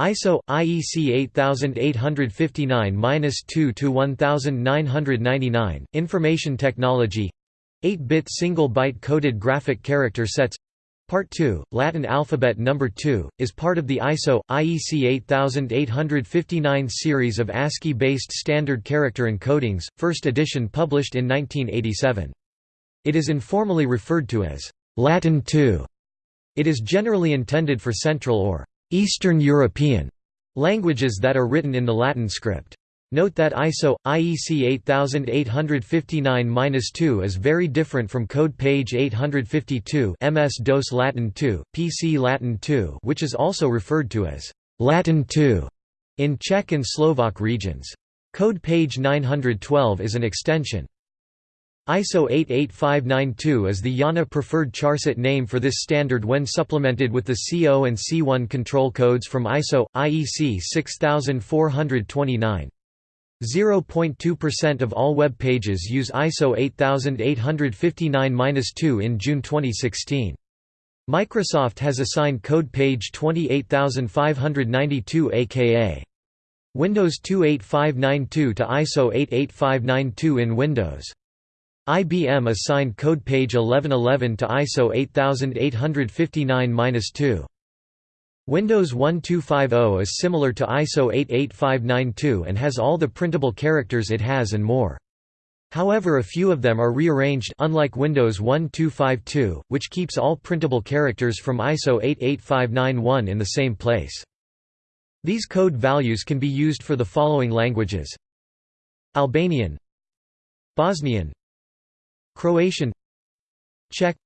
ISO IEC 8859-2 to 1999 Information Technology 8-bit single byte coded graphic character sets Part 2, Latin alphabet number 2, is part of the ISO IEC 8859 series of ASCII-based standard character encodings, first edition published in 1987. It is informally referred to as Latin 2. It is generally intended for Central or Eastern European languages that are written in the Latin script. Note that ISO IEC 8859-2 is very different from code page 852 MS-DOS Latin 2, PC Latin 2, which is also referred to as Latin 2 in Czech and Slovak regions. Code page 912 is an extension. ISO 88592 is the IANA preferred charset name for this standard when supplemented with the C0 and C1 control codes from ISO IEC 6429. 0.2% of all web pages use ISO 8859-2 in June 2016. Microsoft has assigned code page 28592 aka Windows 28592 to ISO 88592 in Windows. IBM assigned code page 1111 to ISO 8859-2. Windows 1250 is similar to ISO 88592 and has all the printable characters it has and more. However a few of them are rearranged unlike Windows 1252, which keeps all printable characters from ISO 88591 in the same place. These code values can be used for the following languages Albanian Bosnian Croatian Czech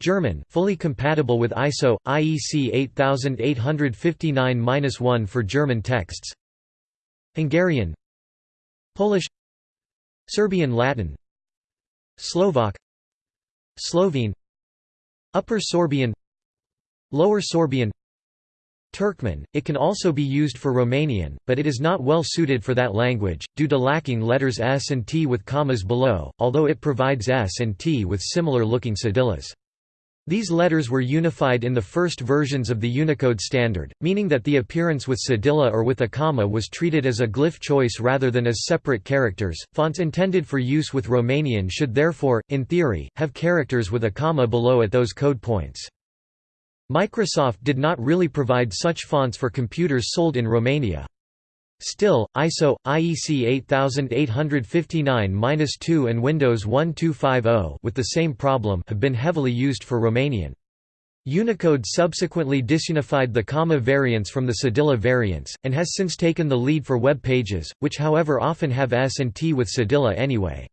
German fully compatible with ISO IEC 8859-1 for German texts. Hungarian Polish Serbian Latin Slovak Slovene Upper Sorbian Lower Sorbian Turkmen, it can also be used for Romanian, but it is not well suited for that language, due to lacking letters S and T with commas below, although it provides S and T with similar-looking cedillas. These letters were unified in the first versions of the Unicode standard, meaning that the appearance with cedilla or with a comma was treated as a glyph choice rather than as separate characters. Fonts intended for use with Romanian should therefore, in theory, have characters with a comma below at those code points. Microsoft did not really provide such fonts for computers sold in Romania. Still, ISO, IEC 8859-2 and Windows 1250 with the same problem have been heavily used for Romanian. Unicode subsequently disunified the comma variants from the cedilla variants, and has since taken the lead for web pages, which however often have S and T with cedilla anyway.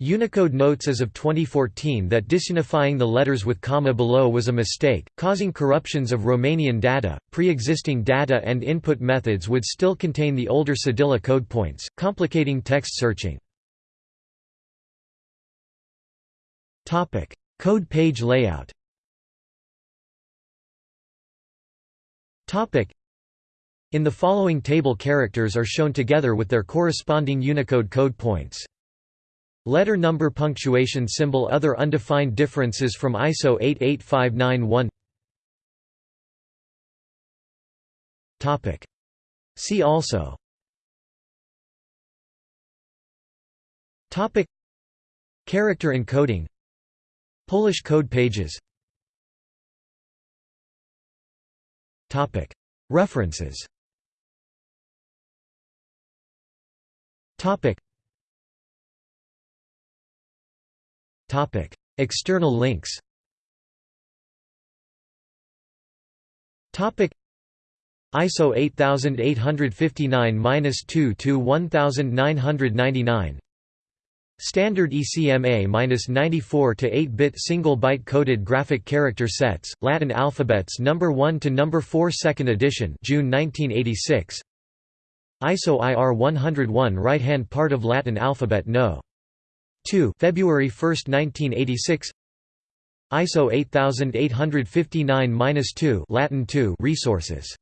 Unicode notes as of 2014 that disunifying the letters with comma below was a mistake, causing corruptions of Romanian data. Pre existing data and input methods would still contain the older cedilla code points, complicating text searching. Code page layout In the following table characters are shown together with their corresponding Unicode code points. Letter number punctuation symbol Other undefined differences from ISO 88591 See also. Topic. Character encoding. Polish code pages. Topic. References. Topic External links. ISO 8859-2 to 1999. Standard ECMA-94 to 8-bit single byte coded graphic character sets, Latin alphabets number 1 to number 4 second edition, June 1986. ISO IR 101 right-hand part of Latin alphabet No. 2 February 1, 1986 ISO 8859-2 Latin 2 resources